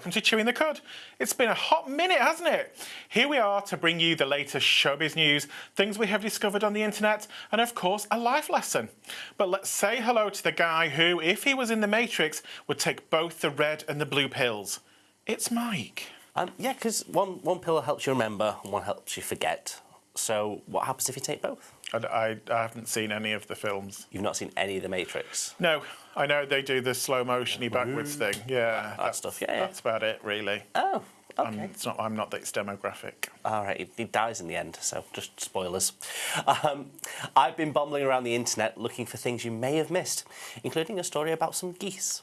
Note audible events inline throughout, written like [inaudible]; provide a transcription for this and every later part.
Welcome to Chewing the Cud. It's been a hot minute, hasn't it? Here we are to bring you the latest showbiz news, things we have discovered on the internet, and of course, a life lesson. But let's say hello to the guy who, if he was in the Matrix, would take both the red and the blue pills. It's Mike. Um, yeah, because one, one pill helps you remember and one helps you forget. So what happens if you take both? I, I, I haven't seen any of the films. You've not seen any of The Matrix? No, I know they do the slow motiony backwards thing. Yeah, That that's, stuff, yeah, yeah. That's about it, really. Oh, okay. I'm, it's not, I'm not this demographic. All right, he, he dies in the end, so just spoilers. Um, I've been bumbling around the internet looking for things you may have missed, including a story about some geese.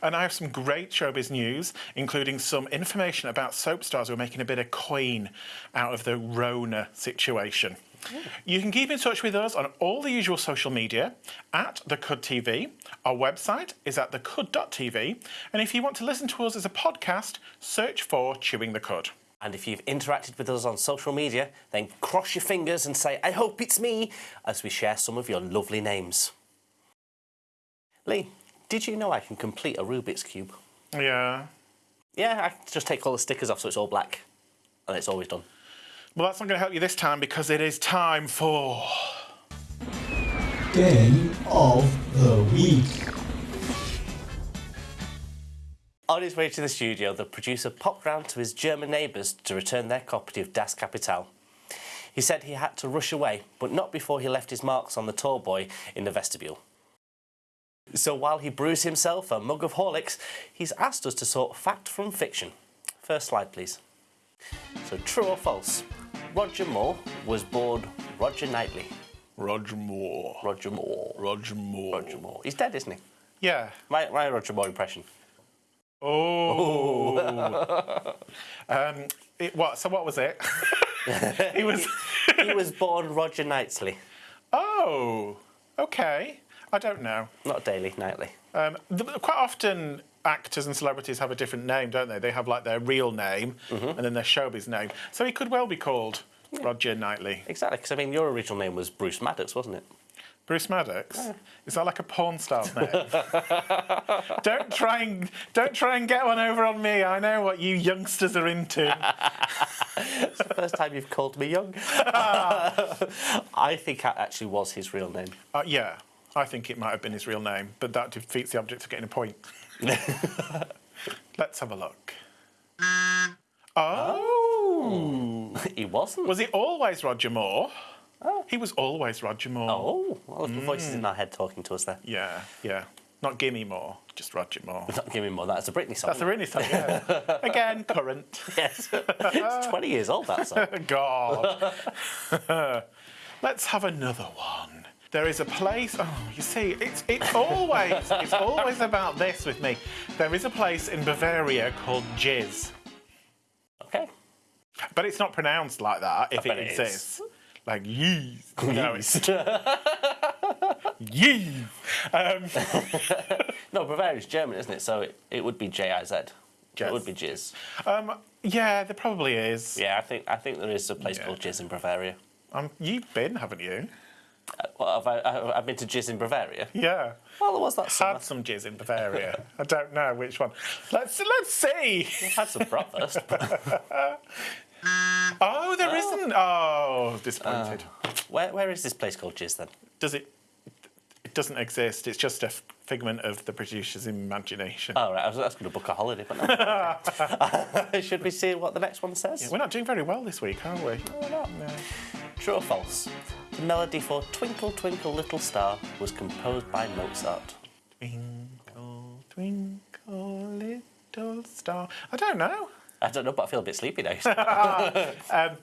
And I have some great showbiz news, including some information about soap stars who are making a bit of coin out of the Rona situation. You can keep in touch with us on all the usual social media at the Cud TV. Our website is at thecud.tv. And if you want to listen to us as a podcast, search for Chewing the Cud. And if you've interacted with us on social media, then cross your fingers and say, I hope it's me, as we share some of your lovely names. Lee, did you know I can complete a Rubik's Cube? Yeah. Yeah, I just take all the stickers off so it's all black. And it's always done. Well, that's not going to help you this time because it is time for. Game of the Week. On his way to the studio, the producer popped round to his German neighbours to return their copy of Das Kapital. He said he had to rush away, but not before he left his marks on the tall boy in the vestibule. So while he brews himself a mug of Horlicks, he's asked us to sort fact from fiction. First slide, please. So true or false? Roger Moore was born Roger Knightley. Roger Moore. Roger Moore. Roger Moore. Roger Moore. He's dead, isn't he? Yeah. My, my Roger Moore impression. Oh. [laughs] um, it, what? So what was it? [laughs] he was. he was born Roger Knightley, oh. Okay. I don't know. not Daily, Knightley. Um, the, quite often, actors and celebrities have a different name, don't they? They have like their real name and then their showbiz name. So he could well be called Roger Knightley. Exactly, because I mean, your original name was Bruce Maddox, wasn't it? Bruce Maddox. Is that like a porn star's name? [laughs] don't try and don't try and get one over on me. I know what you youngsters are into. It's the first time you've called me young. [laughs] [laughs] I think that actually was his real name. Uh, yeah, I think it might have been his real name, but that defeats the object of getting a point. [laughs] Let's have a look. Oh. oh. [laughs] he wasn't. Was he always Roger Moore? Oh. He was always Roger Moore. Oh, well, the voices mm. in our head talking to us there. Yeah, yeah. Not Gimme Moore, just Roger Moore. [laughs] Not Gimme more. That's a Britney song. That's a really song, yeah. Again, current. yes. it's 20 years old, that song. God. Let's have another one. There is a place. Oh, you see, it's it's always it's always about this with me. There is a place in Bavaria called Jizz, Okay. but it's not pronounced like that if it, it is. exists. Like yeez. No, it's yeez. Um, [laughs] No, Bavaria's German, isn't it? So it, it would be J-I-Z. Jizz. It would be Jizz. um, yeah, there probably is. Yeah, I think I think there is a place Yeah. called Jizz in Bavaria. Um, you've been, haven't you? Uh, Well, have I, I've been to Jizz in Bavaria. Yeah. Well, there was that summer. Had some jizz in Bavaria. I don't know which one. Let's let's see. had some breakfast. [laughs] Oh, there not Oh, disappointed. where, where is this place called Jizz then? Does it? It doesn't exist. It's just a figment of the producer's imagination. Oh, right. I was, was going to book a holiday, but no. [laughs] Should we see what the next one says? We're not doing very well this week, are we? We're not. No. True or false? The melody for Twinkle Twinkle Little Star was composed by Mozart. Twinkle, twinkle, little star. I don't know. I don't know, but I feel a bit sleepy now. [laughs] Um,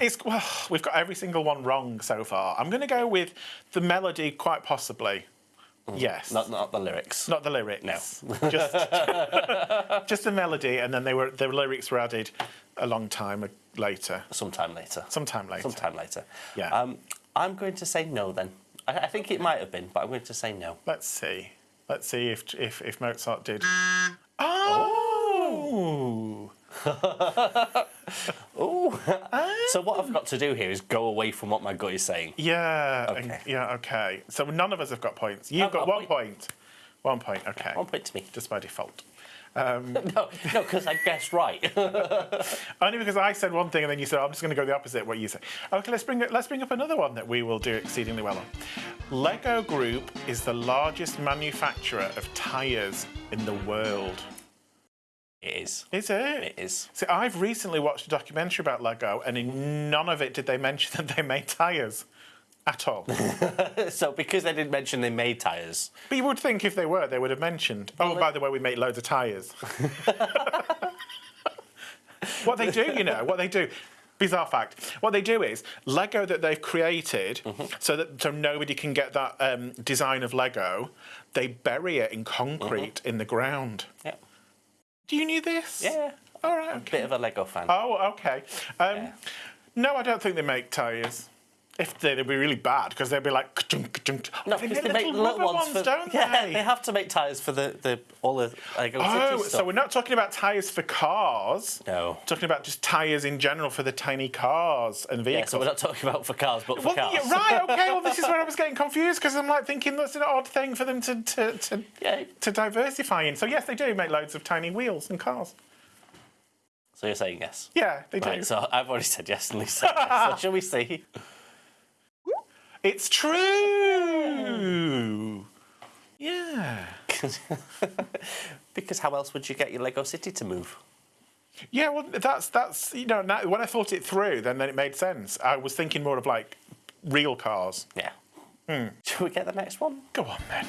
it's, well, we've got every single one wrong so far. I'm going to go with the melody, quite possibly. Yes. not, not the lyrics. Not the lyrics. No. just, [laughs] just the melody, and then they were the lyrics were added a long time later, Sometime later. sometime later. Sometime later. Yeah. Um, I'm going to say no then. I, I think it might have been, but I'm going to say no. Let's see. Let's see if if, if Mozart did. Oh. Oh. [laughs] [laughs] [laughs] so what I've got to do here is go away from what my gut is saying. Yeah. Okay. yeah. Okay. So none of us have got points. You've I've got got one point. One point. Okay. One point to me. Just by default. [laughs] Um, no, no, because I guessed right. [laughs] Only because I said one thing and then you said, I'm just going to go the opposite what you say. Okay, let's bring, let's bring up another one that we will do exceedingly well on. Lego Group is the largest manufacturer of tyres in the world. Is. Is it? It is. See, I've recently watched a documentary about Lego and in none of it did they mention [laughs] that they made tyres at all. [laughs] So because they didn't mention they made tyres, but you would think if they were, they would have mentioned, oh, by the way, we make loads of tyres. [laughs] what they do, you know, what they do. Bizarre fact. What they do is Lego that they've created, so that so nobody can get that um, design of Lego. They bury it in concrete in the ground. yeah, Do you knew this? yeah, All right. Okay. bit of a Lego fan. Oh, okay. Um, Yeah. No, I don't think they make tyres. If they, they'd be really bad because they'd be like. ka-chunk, ka-chunk. No, they because make they make little little rubber ones, for don't yeah, they? they have to make tyres for the, the all the Lego Oh, so we're not talking about tyres for cars. No. Talking about just tyres in general for the tiny cars and Yeah, vehicles. so we're not talking about for cars, but for well, cars. yeah, right, okay. Well, this is where I was [laughs] getting confused because I'm like thinking that's an odd thing for them to to, to, Yeah. to diversify in. So yes, they do make loads of tiny wheels and cars. So you're saying yes. Yeah, they do. So I've already said yes and said yes. So [laughs] shall we see? It's true. Yeah. [laughs] because how else would you get your Lego City to move? Yeah, well, that's that's you know now, when I thought it through, then then it made sense. I was thinking more of like real cars. Yeah. Hmm. Shall we get the next one? Go on then.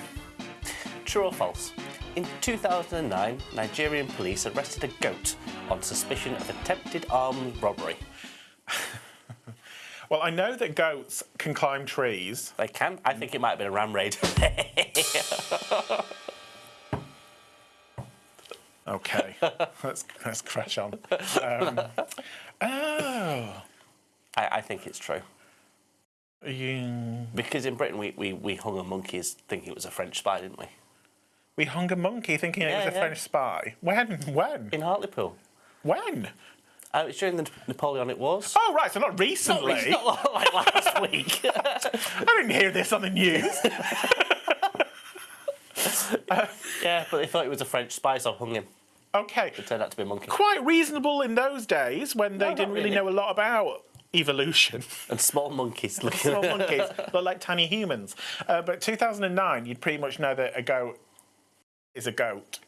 True or false? In 2009, Nigerian police arrested a goat on suspicion of attempted armed robbery. Well, I know that goats can climb trees. They can. I think it might have been a ram raid. [laughs] Okay, let's let's crash on. Um, oh, I, I think it's true. you, Because in Britain, we, we, we hung a monkey thinking it was a French spy, didn't we? we hung a monkey thinking it was a yeah. French spy. When? When? In Hartlepool. When? Uh, it's during the Napoleonic Wars. Oh right, so not recently. It's not like last [laughs] week. I didn't hear this on the news. [laughs] [laughs] yeah, but they thought it was a French spy, so hung him. okay, It turned out to be a monkey. quite reasonable in those days when they No, didn't really really. know a lot about evolution. And small monkeys looking Small monkeys look like tiny humans. Uh, but 2009, you'd pretty much know that a goat is a goat.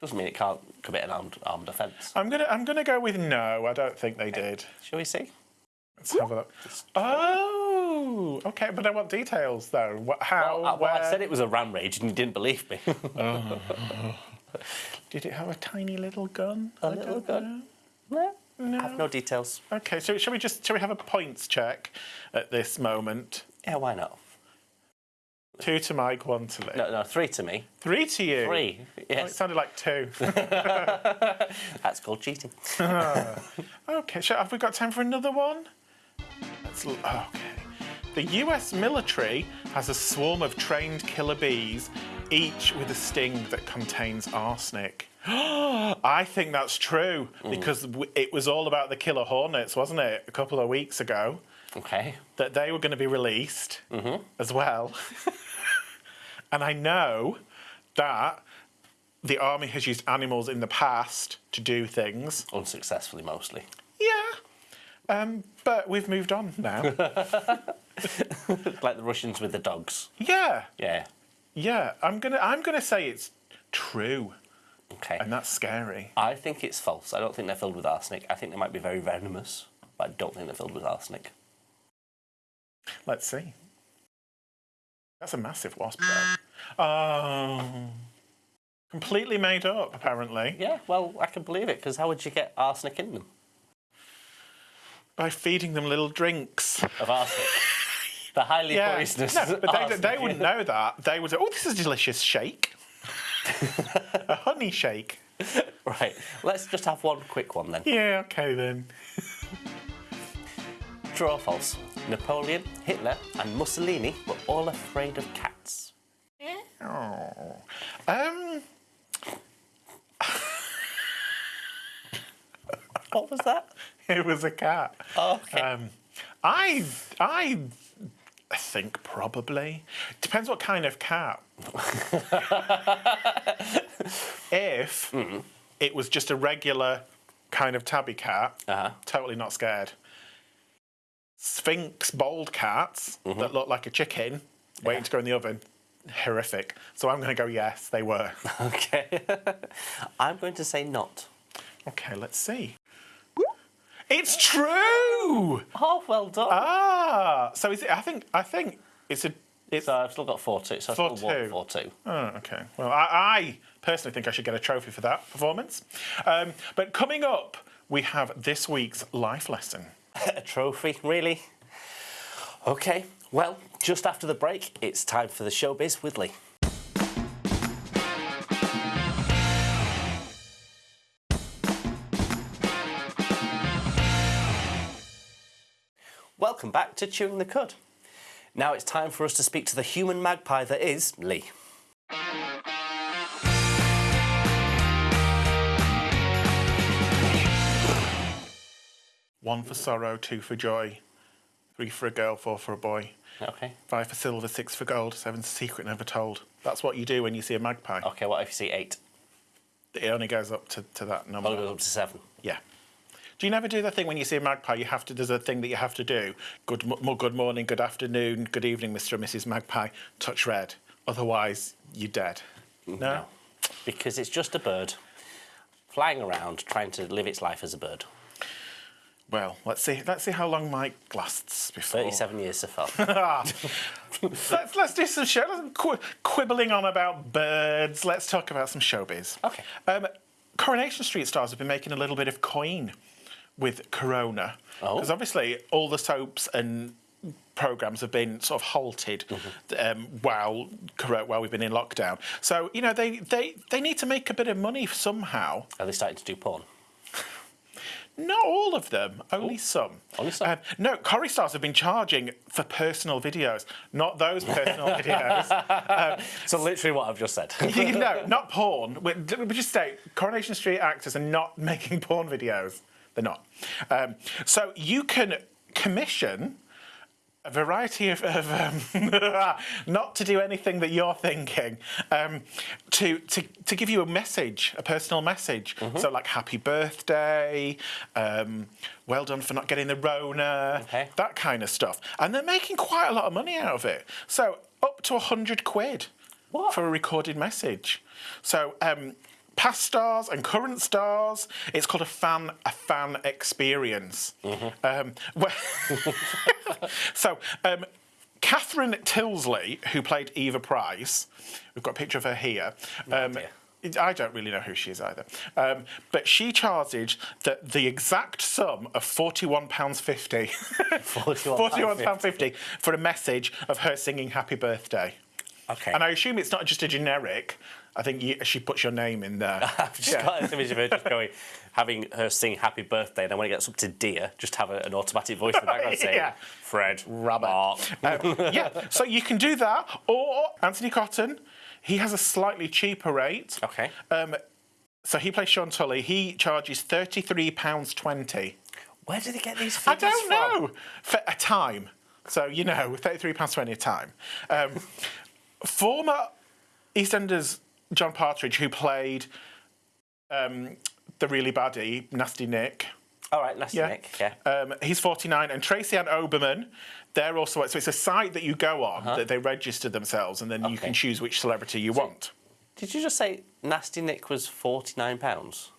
Doesn't mean it can't commit an armed, armed offence. I'm gonna I'm gonna go with no. I don't think they did. Shall we see? Let's have a look. Oh, okay, but I want details though. What, how? Well, I, well, I said it was a ram rage and you didn't believe me. [laughs] Did it have a tiny little gun? A I little gun? know. no. I have no details. Okay, so shall we just shall we have a points check at this moment? Yeah, why not? Two to Mike, one to Lee. No, no, three to me. Three to you. Three. Oh, it sounded like two. [laughs] [laughs] that's called cheating. Ah, okay, so have we got time for another one? Let's oh, okay. The US military has a swarm of trained killer bees, each with a sting that contains arsenic. [gasps] I think that's true mm. because w- it was all about the killer hornets, wasn't it, a couple of weeks ago? Okay. That they were going to be released mm-hmm. as well. [laughs] and I know that the army has used animals in the past to do things. Unsuccessfully, mostly. Yeah. Um, but we've moved on now. [laughs] Like the Russians with the dogs. yeah. Yeah. Yeah. I'm gonna I'm gonna say it's true. Okay. And that's scary. I think it's false. I don't think they're filled with arsenic. I think they might be very venomous, but I don't think they're filled with arsenic. Let's see. That's a massive wasp though. Oh. Um, completely made up, apparently. Yeah, well, I can believe it, because how would you get arsenic in them? By feeding them little drinks. Of arsenic? [laughs] the highly Yeah. poisonous No, but they, they wouldn't know that. They would say, oh, this is a delicious shake. [laughs] a honey shake. Right, let's just have one quick one then. Yeah, okay then. [laughs] True or false? Napoleon, Hitler, and Mussolini were all afraid of cats. Oh. Um, [laughs] What was that? it was a cat. Oh, okay. Um, I, I think probably. Depends what kind of cat. [laughs] If it was just a regular kind of tabby cat, Uh-huh. totally not scared. Sphinx bald cats that look like a chicken waiting to go in the oven, horrific. So I'm going to go yes, they were. [laughs] Okay. [laughs] I'm going to say not. okay, let's see. It's true. Oh, well done. Ah, so is it? I think I think it's a. It's so I've still got 4 2. So I've Four still won two. 4 2. Oh, okay. Well, I, I personally think I should get a trophy for that performance. Um, but coming up, we have this week's life lesson. A [laughs] trophy, really? Okay. Well, just after the break, it's time for the showbiz with Lee. Welcome back to Chewing the Cud. Now it's time for us to speak to the human magpie that is Lee. One for sorrow, two for joy, three for a girl, four for a boy, Okay. five for silver, six for gold, seven's a secret never told. That's what you do when you see a magpie. Okay, what if you see eight? It only goes up to, to that number. It goes up to seven. Yeah. Do you never do the thing when you see a magpie? You have to. There's a thing that you have to do. Good, good morning, good afternoon, good evening, Mr. and Mrs. Magpie. Touch red. Otherwise, you're dead. Mm, no. Because it's just a bird flying around trying to live its life as a bird. Well, let's see. Let's see how long Mike lasts before. 37 years so far. [laughs] let's let's do some show. qu- quibbling on about birds. Let's talk about some showbiz. Okay. Um, Coronation Street stars have been making a little bit of coin with Corona Oh. because obviously all the soaps and programs have been sort of halted um, while while we've been in lockdown. So you know they, they they need to make a bit of money somehow. Are they starting to do porn? Not all of them, only some. Only some? Um, no, Corrie stars have been charging for personal videos, not those personal [laughs] videos. So literally what I've just said. [laughs] You- no, [laughs] not porn. We, we just say Coronation Street actors are not making porn videos. They're not. Um, so you can commission a variety of, of um, [laughs] not to do anything that you're thinking, um, to, to to give you a message, a personal message. So like happy birthday, um, well done for not getting the Rona, Okay. that kind of stuff. And they're making quite a lot of money out of it. So up to a hundred quid What? for a recorded message. So um, past stars and current stars, it's called a fan a fan experience. Um, [laughs] where- [laughs] so. Um, Catherine Tyldesley, who played Eva Price, we've got a picture of her here. Um, idea. I don't really know who she is either. Um, but she charged the, the exact sum of £41.50. £41.50 [laughs] for a message of her singing Happy Birthday. Okay. And I assume it's not just a generic. I think you, she puts your name in there. [laughs] I've just got this image of her just going, having her sing happy birthday, and then when it gets up to dear, just have a, an automatic voice in the background [laughs] saying, Yeah. Fred, Rabbit. Um, yeah, so you can do that. Or Anthony Cotton, he has a slightly cheaper rate. Okay. Um, so he plays Sean Tully. He charges £33.20. Where do they get these figures I don't from? know. For a time. So, you know, £33.20 a time. Um, former EastEnders John Partridge, who played um, the really baddie, Nasty Nick. All right, nasty Yeah. Nick. Yeah. Um, he's 49. And Tracy Ann Oberman, they're also. So it's a site that you go on that they register themselves, and then you Uh-huh. Can choose which celebrity you want. Did you just say nasty Nick was forty nine pounds?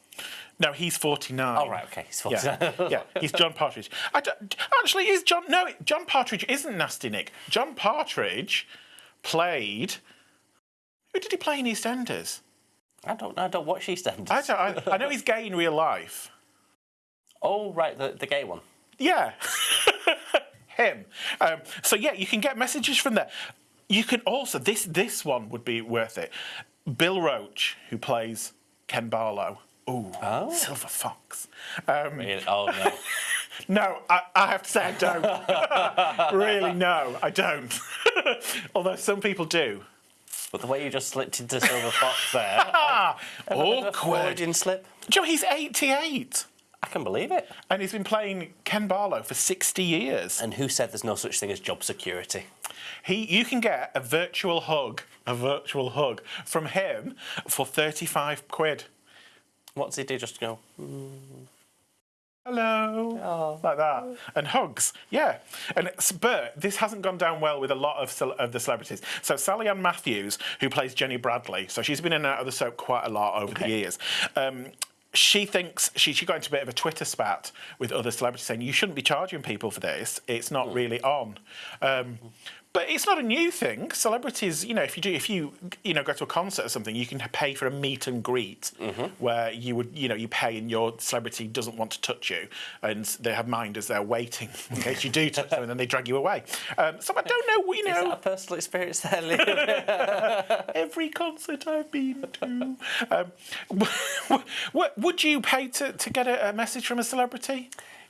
No, he's 49. Oh right, okay, he's forty nine. Yeah, yeah, he's John Partridge. I actually, is John? No, John Partridge isn't Nasty Nick. John Partridge played. Who did he play in EastEnders? I don't know. I don't watch EastEnders. I, don't, I, I know he's gay in real life. Oh right, the, the gay one. Yeah, [laughs] him. Um, so yeah, you can get messages from there. You can also this this one would be worth it. Bill Roache, who plays Ken Barlow. Ooh, Oh. Silver Fox. Um, Really? Oh no. [laughs] No, I, I have to say I don't. [laughs] really, no, I don't. Although some people do. But the way you just slipped into Silver Fox there. [laughs] Ah, Awkward. awkward. Freudian slip. Joe, he's 88. I can believe it. And he's been playing Ken Barlow for 60 years. And who said there's no such thing as job security? He, you can get a virtual hug, a virtual hug from him for 35 quid. What's he do? Just go. Hello, Oh. like that, and hugs. Yeah, and it's, but this hasn't gone down well with a lot of of the celebrities. So Sally Ann Matthews, who plays Jenny Bradley, so she's been in and out of the soap quite a lot over the years. Um, she thinks she, she got into a bit of a Twitter spat with other celebrities saying you shouldn't be charging people for this. It's not really on. Um, but it's not a new thing. Celebrities, you know, if you do, if you, you know, go to a concert or something, you can pay for a meet and greet where you would, you know, you pay and your celebrity doesn't want to touch you, and they have minders there waiting [laughs] in case you do touch them, and then they drag you away. Um, so I don't know, you Is that know, a personal experience there, Liam? [laughs] every concert I've been to. Um, [laughs] would you pay to, to get a, a message from a celebrity?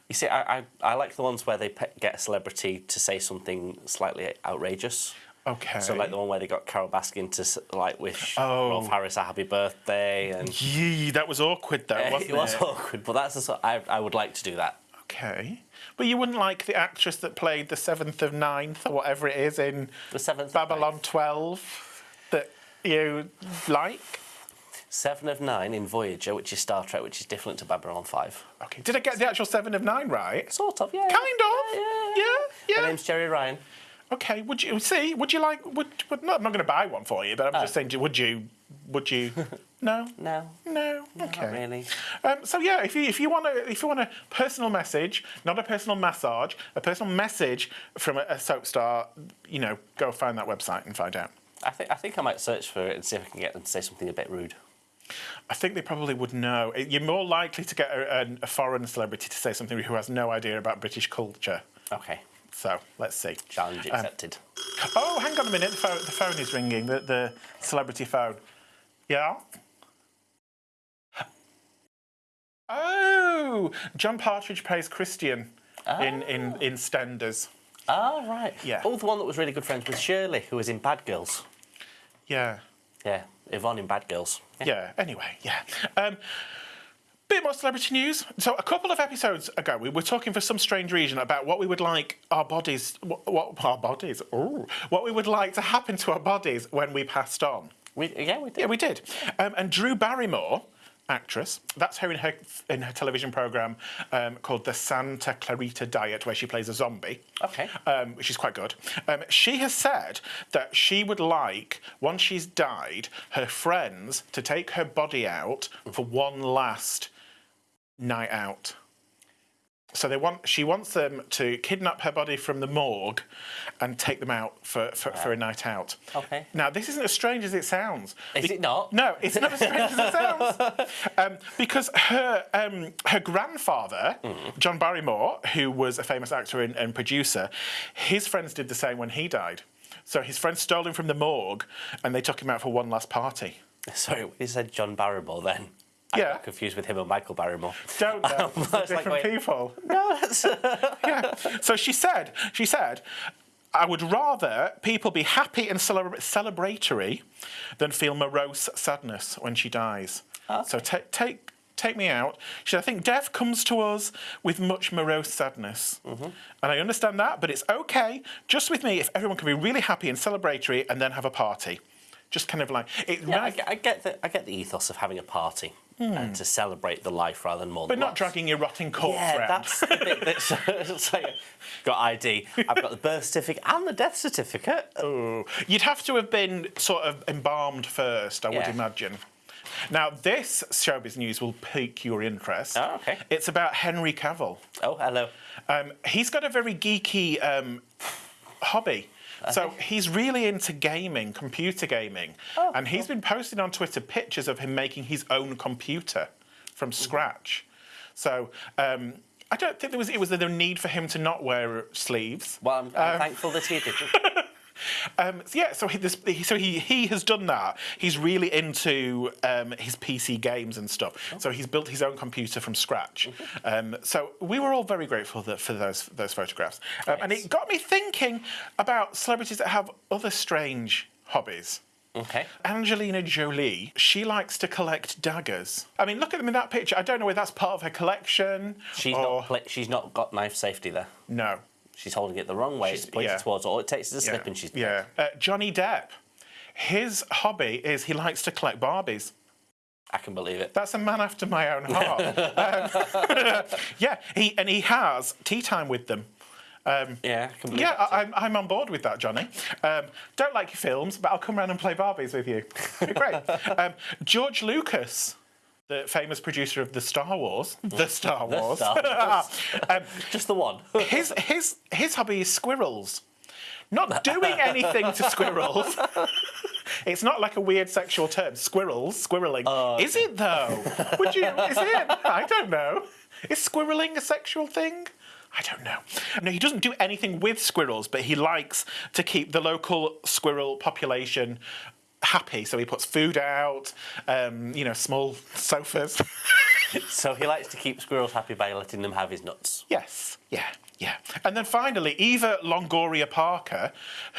You see, I, I, I like the ones where they get a celebrity to say something slightly outrageous. Okay. So like the one where they got Carole Baskin to like wish Oh. Rolf Harris a happy birthday, and Yee, that was awkward though, [laughs] wasn't it? it was awkward. But that's the sort I I would like to do that. Okay. But you wouldn't like the actress that played the seventh of ninth or whatever it is in The seventh Babylon 12 that you like? Seven of nine in Voyager, which is Star Trek, which is different to Babylon Five. Okay. Did I get the actual seven of nine right? Sort of, yeah. Kind of. Yeah, Yeah, yeah. yeah. My name's Jeri Ryan. Okay. Would you see? Would you like? Would, would not, I'm not going to buy one for you, but I'm Oh. just saying. Would you? Would you? [laughs] no. No, No. Okay. not really. Um, so yeah, if you if you want a if you want a personal message, not a personal massage, a personal message from a, a soap star, you know, go find that website and find out. I think I think I might search for it and see if I can get them to say something a bit rude. I think they probably would know. You're more likely to get a, a, foreign celebrity to say something who has no idea about British culture. Okay, So let's see. challenge Um, accepted. Oh, hang on a minute. The phone, the phone is ringing. The, the celebrity phone. Yeah. Oh, John Partridge plays Christian in, in, in Stenders. oh right. yeah. Oh, the one that was really good friends with Shirley, who was in Bad Girls. Yeah. Yeah, Yvonne in Bad Girls. Yeah. Anyway, yeah. Um, bit more celebrity news. So a couple of episodes ago, we were talking for some strange reason about what we would like our bodies, what, what our bodies, ooh, what we would like to happen to our bodies when we passed on. We, yeah, we did. Yeah, we did. Um, and Drew Barrymore, actress, that's her in her in her television program um, called the Santa Clarita Diet, where she plays a zombie. Okay. Um, which is quite good. Um, she has said that she would like, once she's died, her friends to take her body out for one last night out. So they want she wants them to kidnap her body from the morgue and take them out for, for, for a night out. Okay. Now this isn't as strange as it sounds. Is Be- it not? No, it's not as strange as it sounds. [laughs] Um, because her um, her grandfather, Mm. John Barrymore, who was a famous actor and, and producer, his friends did the same when he died. So his friends stole him from the morgue and they took him out for one last party. [laughs] Sorry, you said John Barrymore then. I Yeah. got confused with him and Michael Barrymore. Don't know. [laughs] I was like, different people. No, that's. [laughs] [laughs] yeah. So she said, she said, I would rather people be happy and celebra- celebratory than feel morose sadness when she dies. So ta- take take me out. She said, I think death comes to us with much morose sadness. Mhm. And I understand that, but it's okay, just with me, if everyone can be really happy and celebratory and then have a party. Just kind of like it. Yeah, I, I get the I get the ethos of having a party and to celebrate the life rather than more. But not dragging your rotting corpse Yeah, around. that's the bit that's [laughs] it's like, got ID. I've got the birth certificate and the death certificate. Ooh. You'd have to have been sort of embalmed first, I would imagine. Now, this showbiz news will pique your interest. Oh, okay. It's about Henry Cavill. Oh, hello. Um, he's got a very geeky um, hobby. So he's really into gaming, computer gaming. Oh, and he's been posting on Twitter pictures of him making his own computer from scratch. So um, I don't think there was it was the need for him to not wear sleeves. Well, I'm, I'm thankful that he didn't. [laughs] Um, so yeah, so he, this, so he he has done that. He's really into um, his PC games and stuff. So he's built his own computer from scratch. Um, so we were all very grateful that, for those those photographs, um, and it got me thinking about celebrities that have other strange hobbies. Okay. Angelina Jolie, she likes to collect daggers. I mean, look at them in that picture. I don't know whether that's part of her collection. She's or... not. She's not got knife safety there. No. She's holding it the wrong way. She's- it's pointed yeah. towards. All it takes is a slip, and she's yeah. Uh, Johnny Depp, his hobby is he likes to collect Barbies. I can believe it. That's a man after my own [laughs] heart. um, [laughs] yeah, he and he has tea time with them. Yeah, I yeah, I, I'm, I'm on board with that, Johnny. Um, don't like your films, but I'll come around and play Barbies with you. Great. [laughs] um, George Lucas, the famous producer of the Star Wars, the Star Wars. Star Wars. [laughs] um, Just the one. [laughs] his his his hobby is squirrels. Not [laughs] doing anything to squirrels. it's not like a weird sexual term. Squirrels, squirreling. Oh, Is it though? Would you? Is it? I don't know. Is squirreling a sexual thing? I don't know. No, he doesn't do anything with squirrels, but he likes to keep the local squirrel population happy. So he puts food out, um, you know, small sofas. [laughs] so he likes to keep squirrels happy by letting them have his nuts. Yes, yeah, yeah. And then finally, Eva Longoria Parker,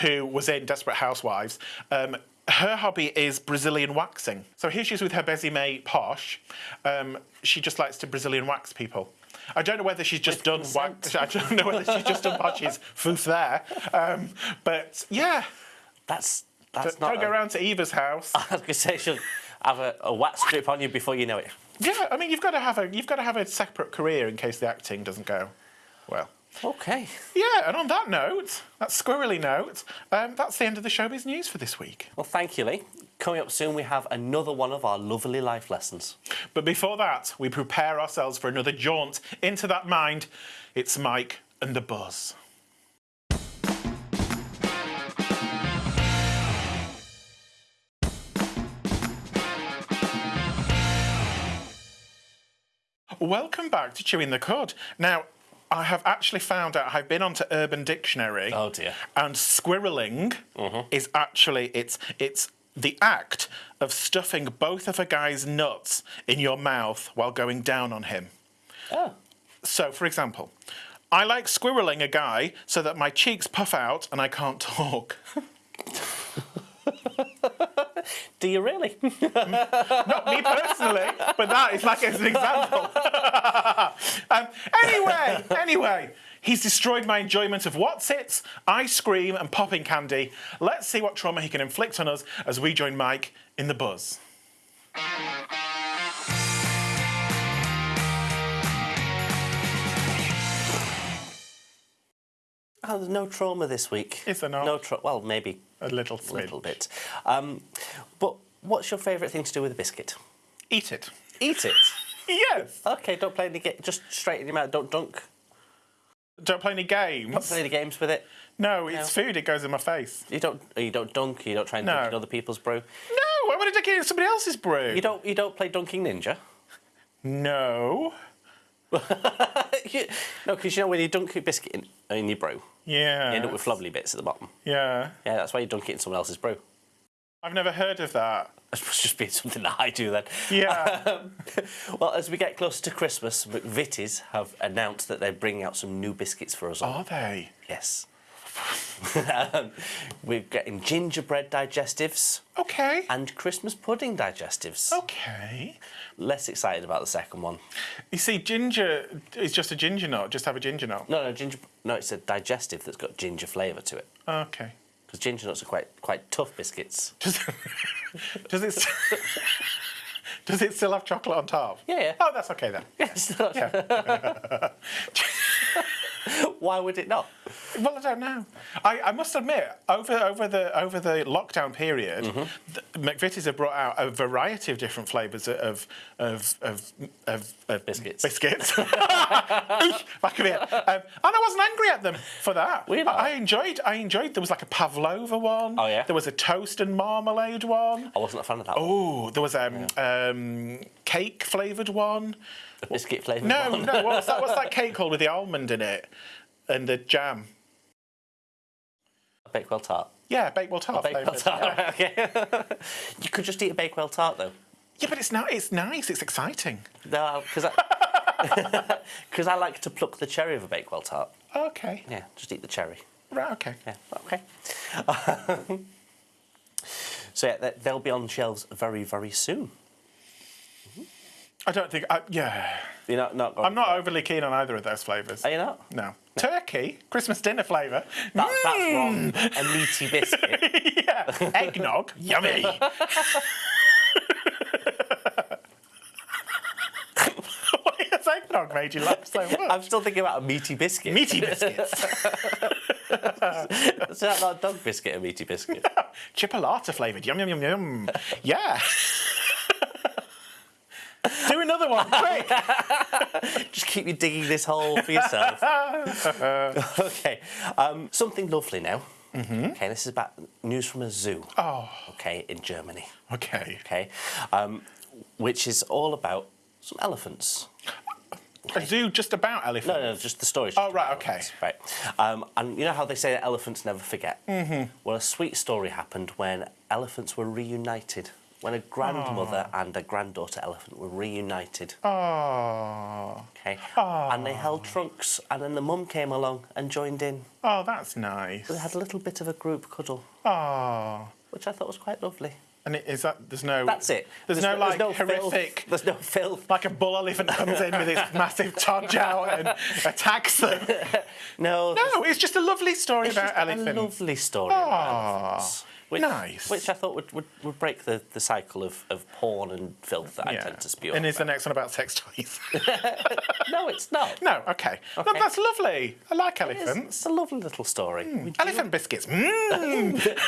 who was in Desperate Housewives, um, her hobby is Brazilian waxing. So here she is with her Bessie May Posh. Um, she just likes to Brazilian wax people. I don't know whether she's just done wax. I don't know whether she's just done [laughs] Posh's foof there. Um, but yeah, That's that's don't, not. don't go a- around to Eva's house. [laughs] I was gonna say she'll have a, a wax strip on you before you know it. yeah, I mean you've got to have a you've got to have a separate career in case the acting doesn't go well. Okay. Yeah, and on that note, that squirrely note, um, that's the end of the showbiz news for this week. Well, thank you, Lee. Coming up soon, we have another one of our lovely life lessons. But before that, we prepare ourselves for another jaunt into that mind. It's Mike and the Buzz. Welcome back to Chewing the Cud. Now, I have actually found out, I've been onto Urban Dictionary. Oh, dear. And squirreling mm-hmm. is actually it's it's the act of stuffing both of a guy's nuts in your mouth while going down on him. Oh. So, for example, I like squirreling a guy so that my cheeks puff out and I can't [laughs] talk. Do you really? [laughs] Not me personally, but that is like as an example. [laughs] um, anyway, anyway, he's destroyed my enjoyment of what's it, ice cream, and popping candy. Let's see what trauma he can inflict on us as we join Mike in the buzz. Oh, there's no trauma this week. Is there not? No trauma. Well, maybe A little a little bit. Um, but what's your favourite thing to do with a biscuit? Eat it. Eat it. [laughs] Yes. Okay, don't play any ga- Just straight in your mouth. Don't dunk. Don't play any games. Don't play any games with it. No, it's food. It goes in my face. You don't. You don't dunk. You don't try and No. dunk in other people's brew. No, why would I take it in somebody else's brew? You don't. You don't play dunking ninja. No. [laughs] No, because you know when you dunk a biscuit in, in your brew, Yeah. you end up with flobbly bits at the bottom. Yeah. Yeah, that's why you dunk it in someone else's brew. I've never heard of that. [laughs] That must just be something that I do then. Yeah. [laughs] Um, well, as we get closer to Christmas, McVitie's have announced that they're bringing out some new biscuits for us all. Are they? Yes. Um, We're getting gingerbread digestives Okay. and Christmas pudding digestives. Okay. Less excited about the second one. You see, ginger is just a ginger nut. Just have a ginger nut. No, no, ginger. No, it's a digestive that's got ginger flavour to it. Okay. Because ginger nuts are quite quite tough biscuits. Does, [laughs] does it? [laughs] does it still have chocolate on top? Yeah, yeah. Oh, that's okay then. [laughs] Yes. [laughs] Why would it not? Well, I don't know. I, I must admit, over over the over the lockdown period, Mm-hmm. the, McVitie's have brought out a variety of different flavours of of of, of, of Biscuits. Biscuits. [laughs] Back of it. Um, and I wasn't angry at them for that. I, I enjoyed. I enjoyed. There was like a pavlova one. Oh, yeah? There was a toast and marmalade one. I wasn't a fan of that. Oh, there was um, um, cake flavoured one. The biscuit flavoured No, one. no. What's that? What's that [laughs] cake called with the almond in it and the jam? A Bakewell tart. Yeah, Bakewell tart Bakewell flavoured. tart. Yeah. [laughs] okay. [laughs] you could just eat a Bakewell tart though. Yeah, but it's not. It's nice. It's exciting. No, uh, because I, because I like to pluck the cherry of a Bakewell tart. Okay. Yeah, just eat the cherry. Right. Okay. Yeah, okay. so yeah, they'll be on shelves very, very soon. I don't think. I, yeah. You're not, not I'm not overly keen on either of those flavours. Are you not? No. Turkey, Christmas dinner flavour. That, That's wrong. Mmm. A meaty biscuit. [laughs] yeah. Eggnog, [laughs] yummy. [laughs] Why has eggnog made you laugh so much? I'm still thinking about a meaty biscuit. Meaty biscuits. Is that not dog biscuit, a meaty biscuit? Chipolata flavoured. Yum, yum, yum, yum. Yeah. Another one, [laughs] quick. [laughs] Just keep you digging this hole for yourself. [laughs] okay. Um, something lovely now. Okay, this is about news from a zoo. Oh, Okay, in Germany. okay. Okay, um, which is all about some elephants. A zoo just about elephants. No, no, just the story. Oh, right, okay. Right. Um, and you know how they say that elephants never forget? Mm-hmm. Well, a sweet story happened when elephants were reunited. When a grandmother and a granddaughter elephant were reunited. Oh, Okay. And they held trunks, and then the mum came along and joined in. oh, that's nice. They had a little bit of a group cuddle, Oh, which I thought was quite lovely. and it, is that there's no? That's it. There's, no like filth. horrific. There's no filth. Like a bull elephant comes in with his [laughs] massive todge out and attacks them. [laughs] No. No, it's just a lovely story about just a lovely story about elephants. Which, nice. Which I thought would, would, would break the, the cycle of, of porn and filth that I tend to spew. And is the next one about sex toys? [laughs] [laughs] No, it's not. no, okay. No, Okay. that's lovely. I like elephants. it's a lovely little story. Do Elephant biscuits. Mmm.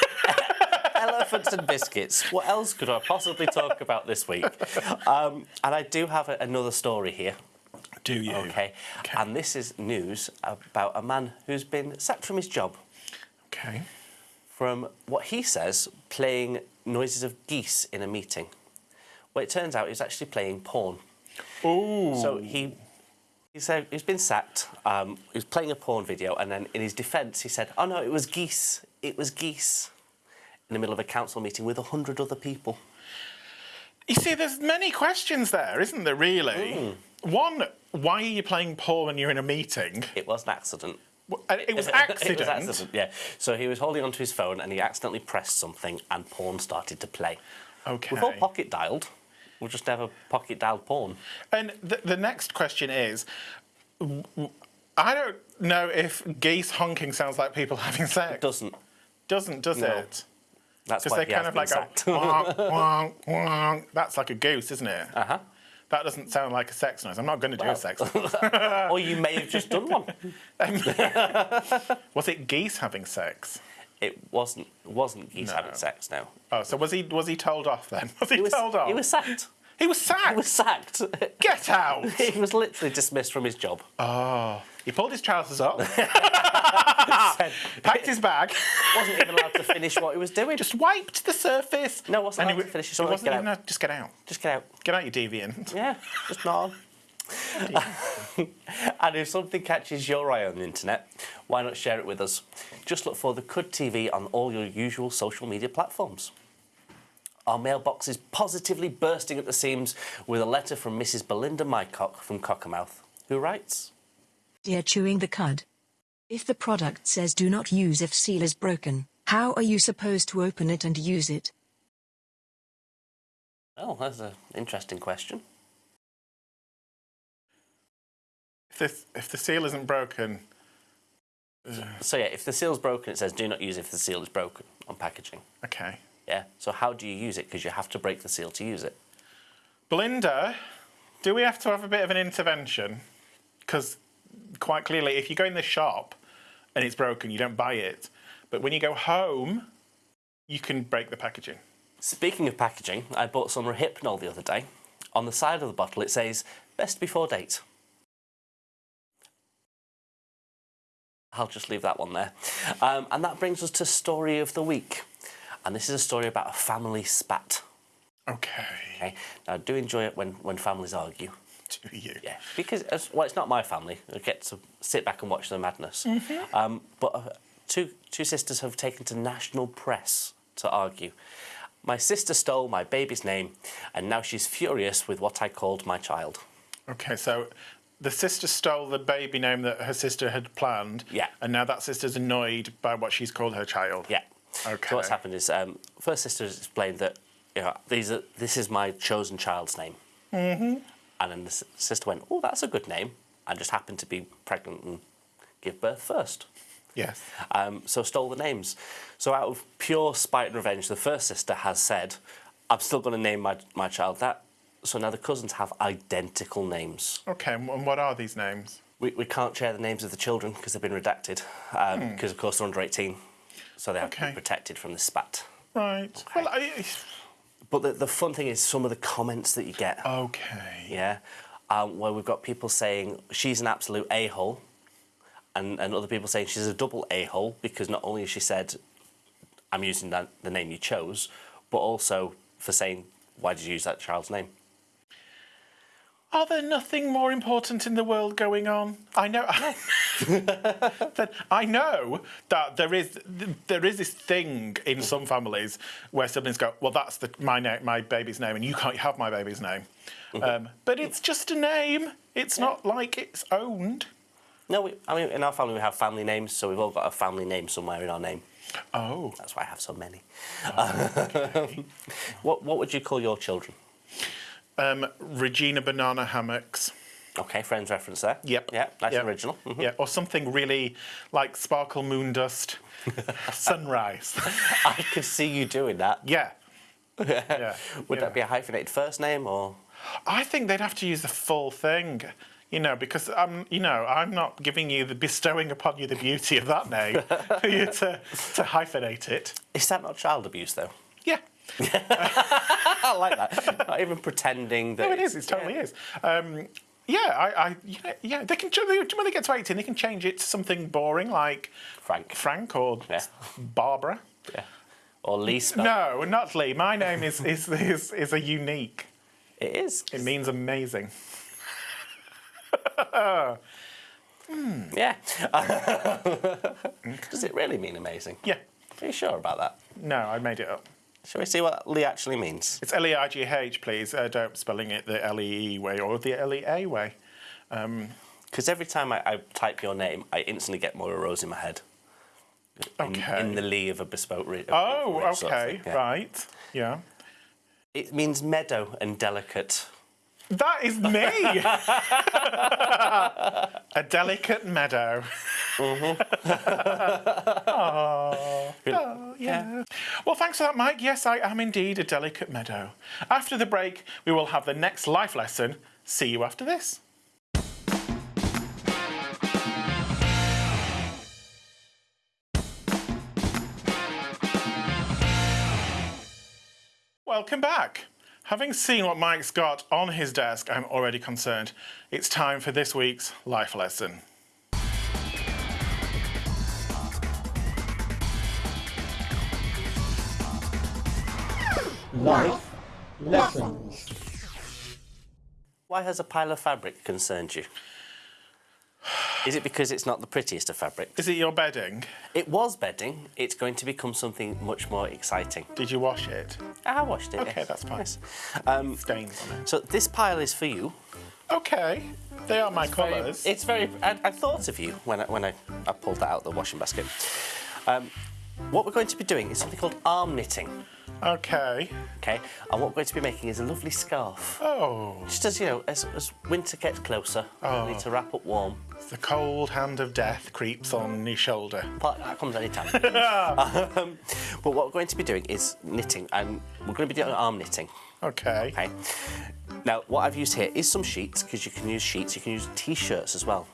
[laughs] elephants and biscuits. What else could I possibly talk about this week? Um, and I do have a, another story here. Do you? Okay. Okay. And this is news about a man who's been sacked from his job Okay. From what he says playing noises of geese in a meeting. Well, it turns out he's actually playing porn. Ooh. So he. He said he's been sacked. Um, he was playing a porn video, and then in his defence, he said, "Oh no, it was geese. It was geese." In the middle of a council meeting with a hundred other people. You see, there's many questions there, isn't there, really? Hmm. One, why are you playing porn when you're in a meeting? It was an accident. [laughs] It was accident. it was accident. Yeah. So he was holding onto his phone, and he accidentally pressed something, and porn started to play. Okay. We've all pocket dialed. We'll just have a pocket dialed porn. And the, the next question is, I don't know if geese honking sounds like people [laughs] having sex. Doesn't. Doesn't, does No. it? That's why they he kind of been like sacked. go, wonk, [laughs] wonk, wonk. That's like a goose, isn't it? uh huh. That doesn't sound like a sex noise. I'm not going to do Well. a sex [laughs] noise. or you may have just done one. [laughs] Was it geese having sex? It wasn't. Wasn't geese No. having sex No. Oh, so was he was he told off then? [laughs] Was he, He was. told off? He was sacked. He was sacked. He was sacked. Get out! he was literally dismissed from his job. oh, he pulled his trousers up, [laughs] packed his bag, wasn't even allowed to finish what he was doing. just wiped the surface. No, wasn't and he allowed to finish his he wasn't Get even out. allowed- Just get out. just get out. Get out, you deviant. Yeah, just not on. [laughs] and if something catches your eye on the internet, why not share it with us? Just look for the Cud TV on all your usual social media platforms. Our mailbox is positively bursting at the seams with a letter from Mrs. Belinda Mycock from Cockermouth, who writes Dear Chewing the Cud. If the product says do not use if seal is broken, how are you supposed to open it and use it? Oh, that's an interesting question. If this, if the seal isn't broken, So, yeah, if the seal's broken, it says do not use if the seal is broken on packaging. okay. Yeah, so how do you use it? Because you have to break the seal to use it. Belinda, do we have to have a bit of an intervention? Because quite clearly, if you go in the shop and it's broken, you don't buy it. But when you go home, you can break the packaging. Speaking of packaging, I bought some Rohypnol the other day. On the side of the bottle, it says best before date. I'll just leave that one there. Um, and that brings us to story of the week. And this is a story about a family spat. Okay. Okay. Now, I do enjoy it when, when families argue. [laughs] Do you? Yeah, because as, well, it's not my family. I get to sit back and watch the madness. Um, but uh, two two sisters have taken to national press to argue. My sister stole my baby's name, and now she's furious with what I called my child. Okay, so the sister stole the baby name that her sister had planned. Yeah. And now that sister's annoyed by what she's called her child. Yeah. Okay. So what's happened is, um, first sister has explained that you know, these are this is my chosen child's name. Mm-hmm. And then the sister went, oh, that's a good name, and just happened to be pregnant and give birth first. Yes. Um, so stole the names. So out of pure spite and revenge, the first sister has said, I'm still going to name my, my child that. So now the cousins have identical names. Okay, and what are these names? We, we can't share the names of the children because they've been redacted, because of course they're under 18. So they have to be protected from the spat. Right. Well, I, But the, the fun thing is some of the comments that you get. okay. yeah, um, where we've got people saying she's an absolute a hole, and, and other people saying she's a double a hole because not only has she said, I'm using that, the name you chose, but also for saying, why did you use that child's name? Are there nothing more important in the world going on? I know. [laughs] that I know that there is there is this thing in some families where siblings go, well, that's the my name, my baby's name, and you can't have my baby's name. Um, but it's just a name. It's not like it's owned. No, we, I mean, in our family we have family names, so we've all got a family name somewhere in our name. Oh, That's why I have so many. [laughs] what, what would you call your children? Um, Regina Banana Hammocks. Okay, Friends reference there. Yep. Yeah, nice Yep. original. Mhm. Yeah, or something really like Sparkle Moon Dust, [laughs] Sunrise. [laughs] I could see you doing that. yeah. [laughs] Yeah. Would yeah. that be a hyphenated first name or? I think they'd have to use the full thing, you know, because I'm, you know, I'm not giving you the bestowing upon you the beauty of that name for you to, to hyphenate it. Is that not child abuse though? Yeah, [laughs] I like that. not even pretending that. no, it is. It totally is. Um, yeah, I, I, yeah, yeah, they can. When they get to eighteen, they can change it to something boring like Frank. Frank or Yeah. Barbara. Yeah. Or Lisa. No, not Lee. My name is is is, is a unique. It is. It means amazing. [laughs] Yeah. [laughs] Does it really mean amazing? Yeah. Are you sure about that? No, I made it up. Shall we see what Lee actually means? It's L E I G H, please. Uh, don't spelling it the L E E way or the L E A way. Because every time I, I type your name, I instantly get more Rose in my head. In, Okay. in the lee of a bespoke. Re- oh, ridge sort of okay, yeah. right. Yeah. It means meadow and delicate. That is me. [laughs] a delicate meadow. [laughs] [laughs] oh, oh, yeah. Well, thanks for that, Mike. Yes, I am indeed a delicate meadow. After the break, we will have the next life lesson. See you after this. Welcome back. Having seen what Mike's got on his desk, I'm already concerned. It's time for this week's life lesson. Life lessons. Why has a pile of fabric concerned you? Is it because it's not the prettiest of fabric? Is it your bedding? It was bedding. It's going to become something much more exciting. Did you wash it? I washed it. Okay, yes. that's fine. Yes. [laughs] Um, Stains on it. so this pile is for you. Okay, they are my colours. It's very. I, I thought of you when I, when I, I pulled that out of the washing basket. Um, what we're going to be doing is something called arm knitting. Okay. Okay, and what we're going to be making is a lovely scarf. Oh, Just as you know, as, as winter gets closer, Oh. we need to wrap up warm. the cold hand of death creeps on your shoulder. But that comes anytime. [laughs] [laughs] um, but what we're going to be doing is knitting, and we're going to be doing arm knitting. Okay. Okay. Now, what I've used here is some sheets because you can use sheets. You can use t-shirts as well.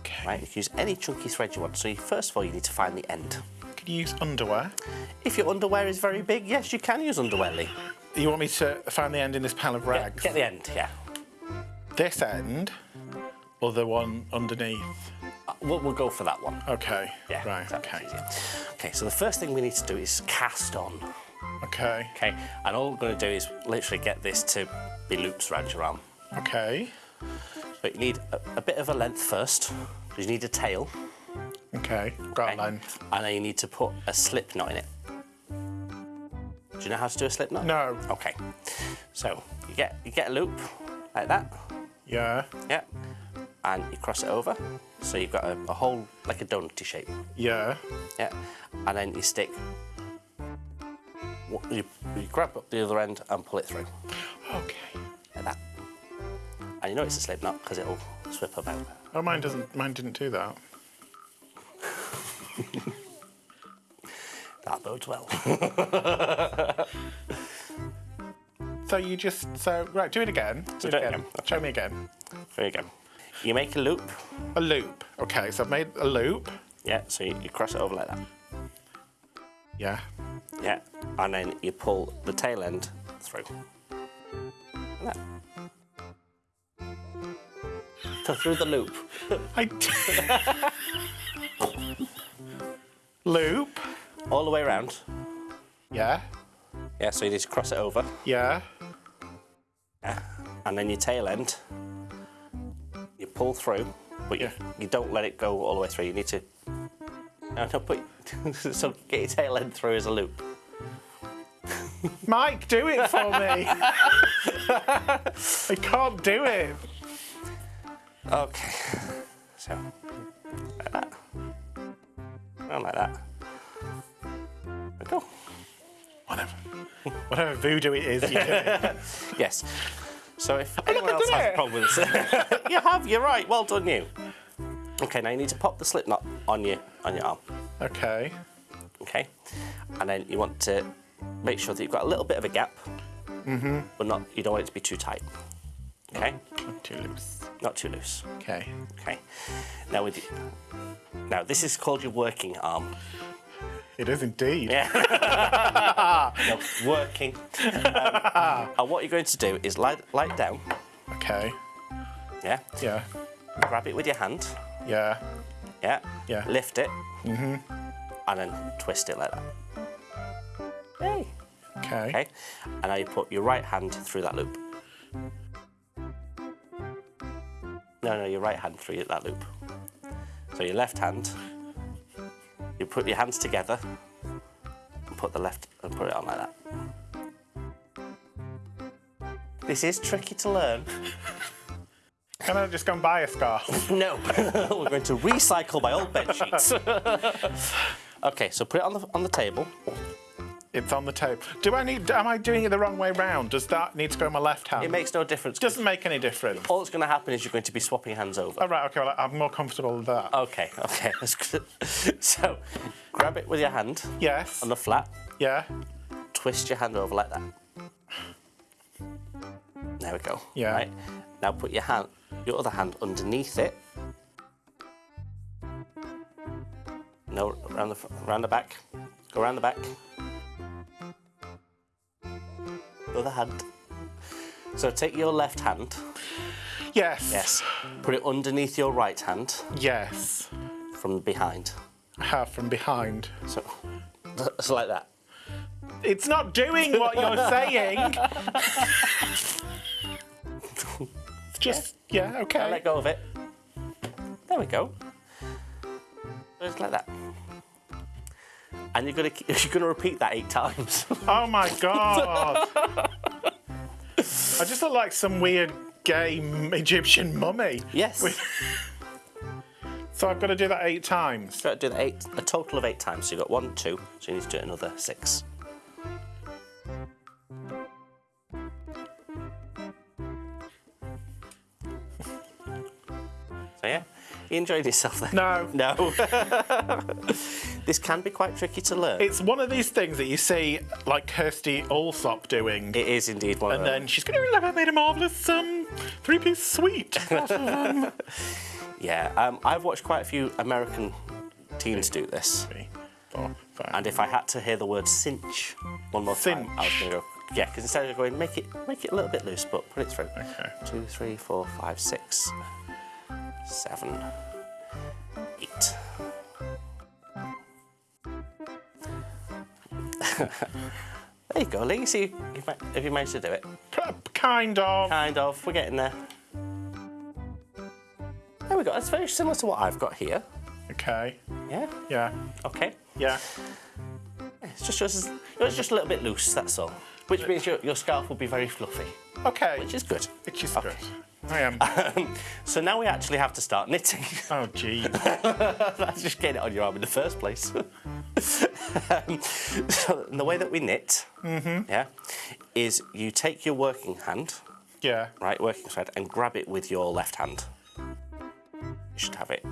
Okay. Right? You can use any chunky thread you want. So you, first of all, you need to find the end. Use underwear? If your underwear is very big, yes, you can use underwear, Lee. You want me to find the end in this pile of rags? get the end, yeah. This end, or the one underneath? Uh, We'll, we'll go for that one. Okay. Yeah. Right. Okay. Okay, so the first thing we need to do is cast on. Okay. Okay, and all we're going to do is literally get this to be loops around your arm. Okay. But you need a, a bit of a length first. You need a tail. Okay. Got okay? And then you need to put a slip knot in it. Do you know how to do a slip knot? No. Okay. So you get you get a loop like that. Yeah. Yeah. And you cross it over. So you've got a, a hole like a donutty shape. Yeah. Yeah. And then you stick. You, you grab up the other end and pull it through Okay. like that. And And you know it's a slip knot because it'll slip about. Oh, mine doesn't. Mine didn't do that. [laughs] That bodes well. [laughs] So you just so right. Do it again. Do it do it again. again. Show me again. there you go. You make a loop. A loop. Okay, so I've made a loop. Yeah, so you, you cross it over like that. Yeah. Yeah, and then you pull the tail end through. Like that. So through the loop. [laughs] I. loop. all the way around. Yeah. Yeah, so you need to cross it over. Yeah. Yeah. And then your tail end, you pull through, but you, Yeah. you don't let it go all the way through. You need to. [laughs] No, no, put, [laughs] so get your tail end through as a loop. Mike, do it for me. [laughs] I can't do it. Okay. So. And like that. There we go. Whatever. Whatever voodoo it is, you do. [laughs] Yes. So if anyone else has a problem with this, [laughs] you have. You're right. Well done, you. Okay, now you need to pop the slip knot on your on your arm. Okay. Okay, and then you want to make sure that you've got a little bit of a gap, mm-hmm. but not. You don't want it to be too tight. Okay, Not too loose. Not too loose. Okay. Okay. Now with you, now this is called your working arm. It is indeed. Yeah. [laughs] no, working. Um, [laughs] and what you're going to do is lie, lie down. Okay. Yeah. Yeah. Grab it with your hand. Yeah. Yeah. Yeah. Lift it. Mm-hmm. And then twist it like that. Hey. Okay. Okay. And now you put your right hand through that loop. No, no, your right hand through that loop. So your left hand, you put your hands together and put the left and put it on like that. This is tricky to learn. [laughs] Can I just go and buy a scarf? [laughs] No, [laughs] we're going to recycle my old bed sheets. okay, so put it on the on the table. It's on the table. Do I need? Am I doing it the wrong way round? Does that need to go in my left hand? It makes no difference. Doesn't make any difference. All that's going to happen is you're going to be swapping hands over. All right. Okay. Well, I'm more comfortable with that. Okay, okay. [laughs] So, grab it with your hand yes. on the flat, Yeah. twist your hand over like that. There we go. Yeah. Right. Now put your hand, your other hand underneath it. No, around the around the back. Go around the back. Other hand. So take your left hand. Yes. Yes. Put it underneath your right hand Yes. from behind. I have from behind. So, so like that. It's not doing what you're [laughs] saying. It's just yeah. Now Okay. let go of it. There we go. Just like that. And you're gonna [laughs] you're gonna repeat that eight times. [laughs] Oh my god. I just look like some weird gay Egyptian mummy. yes. With- [laughs] So I've got to do that eight times. You've Got to do that eight, a total of eight times. So you've got one, two, so you need to do another six. So yeah, you enjoyed yourself there? No. No. This can be quite tricky to learn. It's one of these things that you see like Kirstie Allsopp doing. it is indeed one and of them. then she's going to I made a marvellous um, three-piece suite. [laughs] um, Yeah, um, I've watched quite a few American teens do this. three, four, five. And if I had to hear the word cinch one more time, I was going to go, yeah, because instead of going, make it, make it a little bit loose, but put it through. Okay. Two, three, four, five, six, seven, eight. [laughs] there you go, Lee. See if if you managed to do it. Kind of. Kind of. We're getting there. There we go. That's very similar to what I've got here. Okay. Yeah. Yeah. Okay. Yeah. It's just, just it's just a little bit loose. That's all. Which means your, your scarf will be very fluffy, Okay. which is good. Which is Okay. good. I am. So now we actually have to start knitting. [laughs] Oh, gee. [laughs] That's just getting it on your arm in the first place. [laughs] um, so the way that we knit, yeah, is you take your working hand Yeah. right, working thread, and grab it with your left hand. You should have it.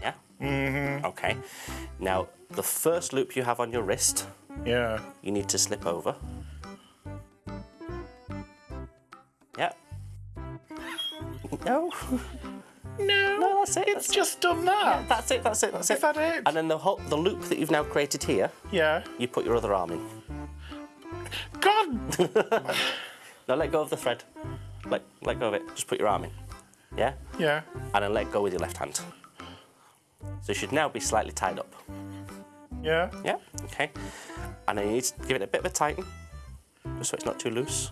Yeah? Mm-hmm. Okay. Now, the first loop you have on your wrist, Yeah. you need to slip over. No. [laughs] No. No, that's it. It's that's just done that. That's it, that's it, that's Is it. that it? And then the whole, the loop that you've now created here, Yeah. you put your other arm in. God. [laughs] Now let go of the thread. Let, let go of it. Just put your arm in. Yeah? yeah. And then let go with your left hand. So you should now be slightly tied up. Yeah. Yeah? Okay. And then you need to give it a bit of a tighten, just so it's not too loose.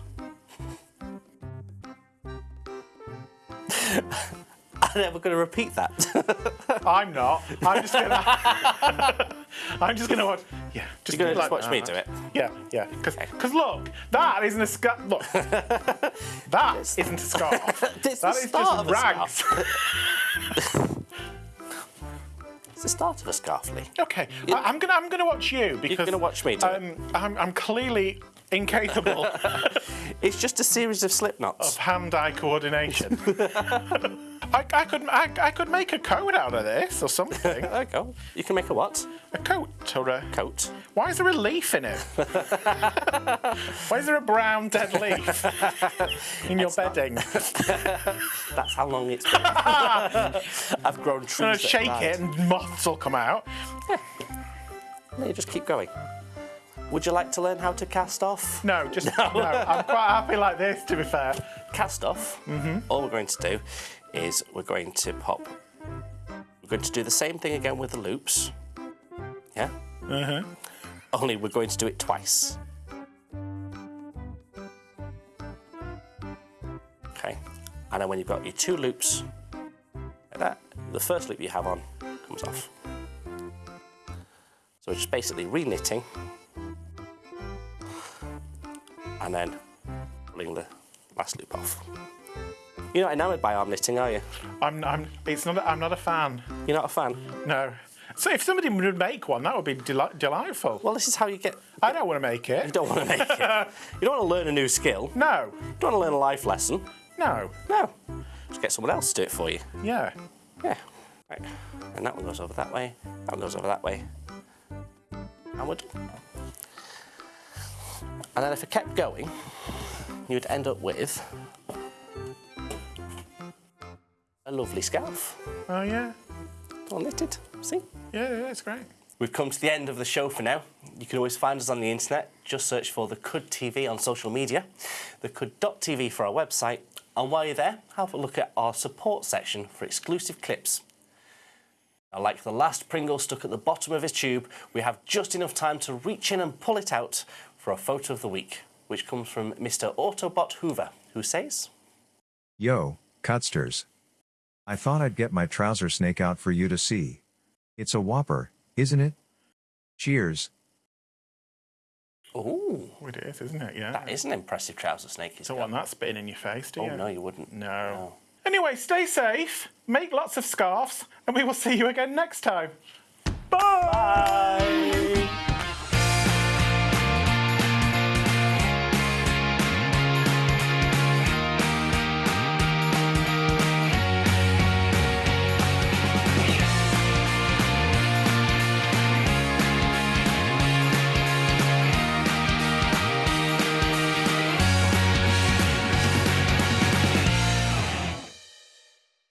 Then we're going to repeat that. [laughs] I'm not. I'm just gonna. [laughs] I'm just gonna watch. Yeah. Just You're going to like watch me do it. Yeah, yeah. Because look, that isn't a scarf. Look, [laughs] that isn't a scarf. It's that the is start just of a rags. It's the start of a scarf, Lee. okay, I, I'm gonna I'm gonna watch you because You're gonna watch me do it. um, I'm, I'm clearly incapable [laughs] It's just a series of slip knots. of hand-eye coordination. [laughs] I, I could I, I could make a coat out of this or something. [laughs] There you go. You can make a what? A coat or a Coat. Why is there a leaf in it? Why is there a brown dead leaf in your bedding? That's how long it's been. I've grown trees. I'm gonna shake it and moths will come out. No, you just keep going. Would you like to learn how to cast off? No, just [laughs] no. I'm quite happy like this, to be fair. Cast off. Mm-hmm. All we're going to do is we're going to pop. We're going to do the same thing again with the loops. Yeah. Mm-hmm. Only we're going to do it twice. Okay. And then when you've got your two loops, like that, the first loop you have on comes off. So it's basically re-knitting and then pulling the last loop off. You're not enamoured by arm knitting, are you? I'm, I'm, it's not. I'm not a fan. You're not a fan? No. So if somebody would make one, that would be deli- delightful. Well, this is how you get. I don't want to make it. You don't want to make it. [laughs] You don't want to learn a new skill. No. You don't want to learn a life lesson. No. No. Just get someone else to do it for you. Yeah. Yeah. Right. And that one goes over that way. That one goes over that way. And we're done. And then if it kept going, you'd end up with a lovely scarf. Oh yeah. All knitted. See? Yeah. Yeah. It's great. We've come to the end of the show for now. You can always find us on the internet. Just search for the Cud TV on social media, the Cud.tv for our website, and while you're there, have a look at our support section for exclusive clips. Now, like the last Pringle stuck at the bottom of his tube, we have just enough time to reach in and pull it out for a photo of the week, which comes from Mr. Autobot Hoover, who says, Yo, Cutsters. I thought I'd get my trouser snake out for you to see. It's a whopper, isn't it? Cheers. Oh, it is, isn't it? Yeah. that is an impressive trouser snake." he's Don't got." want that spitting in your face, do Oh you? Oh, no, you wouldn't. No. No. Anyway, stay safe, make lots of scarves, and we will see you again next time. Bye. Bye.